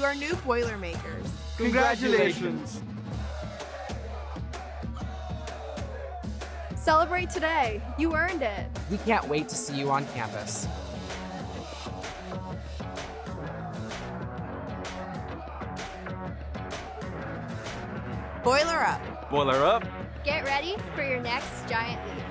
to our new Boilermakers. Congratulations! Celebrate today. You earned it. We can't wait to see you on campus. Boiler up. Boiler up! Get ready for your next giant leap.